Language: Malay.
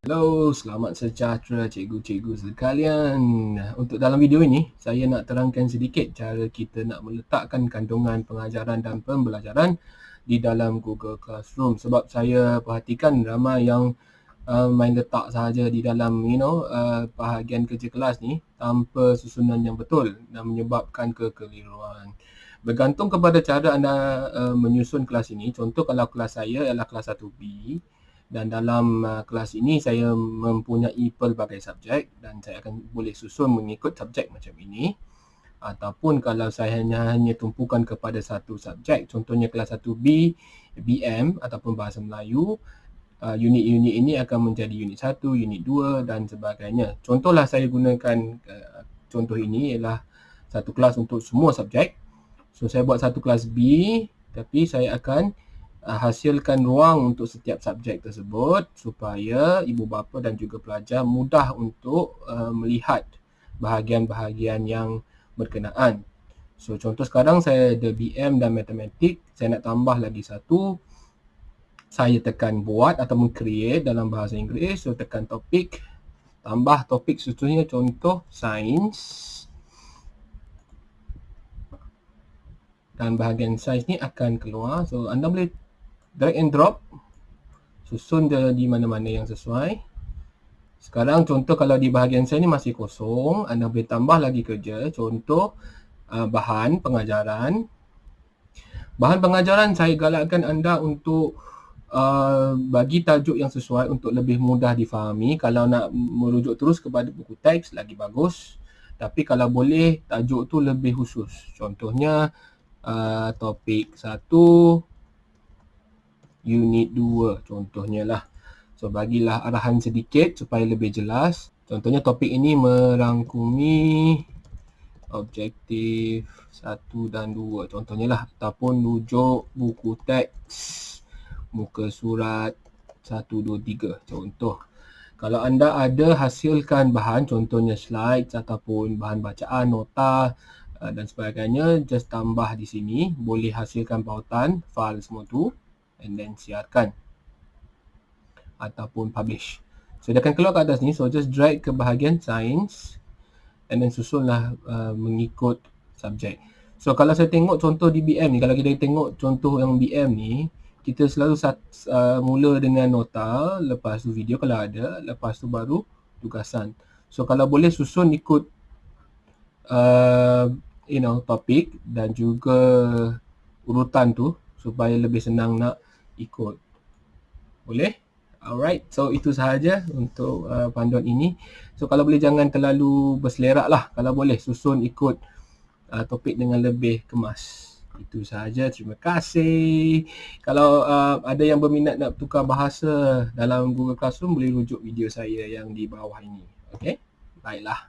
Hello, selamat sejahtera cikgu-cikgu sekalian. Untuk dalam video ini, saya nak terangkan sedikit cara kita nak meletakkan kandungan pengajaran dan pembelajaran di dalam Google Classroom. Sebab saya perhatikan ramai yang uh, main letak sahaja di dalam you know uh, bahagian kerja kelas ni tanpa susunan yang betul dan menyebabkan kekeliruan. Bergantung kepada cara anda uh, menyusun kelas ini. Contoh kalau kelas saya ialah kelas 1B, dan dalam uh, kelas ini saya mempunyai pelbagai subjek dan saya akan boleh susun mengikut subjek macam ini. Ataupun kalau saya hanya hanya tumpukan kepada satu subjek contohnya kelas 1B BM ataupun bahasa Melayu uh, unit-unit ini akan menjadi unit 1, unit 2 dan sebagainya. Contohlah saya gunakan uh, contoh ini ialah satu kelas untuk semua subjek. So saya buat satu kelas B tapi saya akan Uh, hasilkan ruang untuk setiap subjek tersebut supaya ibu bapa dan juga pelajar mudah untuk uh, melihat bahagian-bahagian yang berkenaan. So contoh sekarang saya ada BM dan matematik, saya nak tambah lagi satu. Saya tekan buat ataupun create dalam bahasa Inggeris, so tekan topik, tambah topik contohnya contoh sains. Dan bahagian sains ni akan keluar. So anda boleh drag and drop. Susun dia di mana-mana yang sesuai. Sekarang contoh kalau di bahagian saya ni masih kosong anda boleh tambah lagi kerja. Contoh uh, bahan pengajaran. Bahan pengajaran saya galakkan anda untuk uh, bagi tajuk yang sesuai untuk lebih mudah difahami. Kalau nak merujuk terus kepada buku teks lagi bagus. Tapi kalau boleh tajuk tu lebih khusus. Contohnya uh, topik satu unit 2 contohnya lah. So bagilah arahan sedikit supaya lebih jelas. Contohnya topik ini merangkumi objektif 1 dan 2 contohnya lah ataupun rujuk buku teks muka surat 1 2 3 contoh. Kalau anda ada hasilkan bahan contohnya slide ataupun bahan bacaan nota uh, dan sebagainya just tambah di sini boleh hasilkan pautan file semua tu and then siarkan ataupun publish. So dia akan keluar ke atas ni. So just drag ke bahagian science and then susunlah uh, mengikut subjek. So kalau saya tengok contoh di BM ni, kalau kita tengok contoh yang BM ni, kita selalu uh, mula dengan nota, lepas tu video kalau ada, lepas tu baru tugasan. So kalau boleh susun ikut uh, you know topik dan juga urutan tu supaya lebih senang nak ikut. Boleh? Alright, so itu sahaja untuk uh, panduan ini. So kalau boleh jangan terlalu berselerak lah. Kalau boleh susun ikut uh, topik dengan lebih kemas. Itu sahaja. Terima kasih. Kalau uh, ada yang berminat nak tukar bahasa dalam Google Classroom, boleh rujuk video saya yang di bawah ini. Okay? Baiklah.